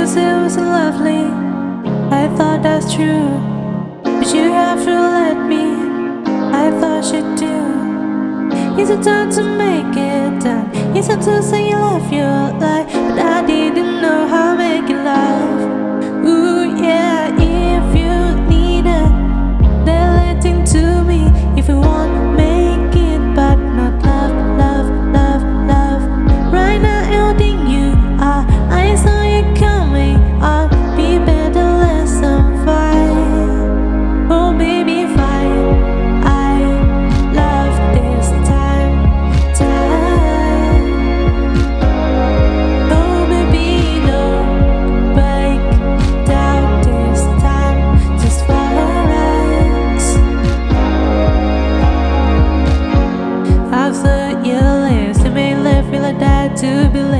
Yes, it was lovely. I thought that's true. But you have to let me. I thought you'd do. Is it time to make it? to be.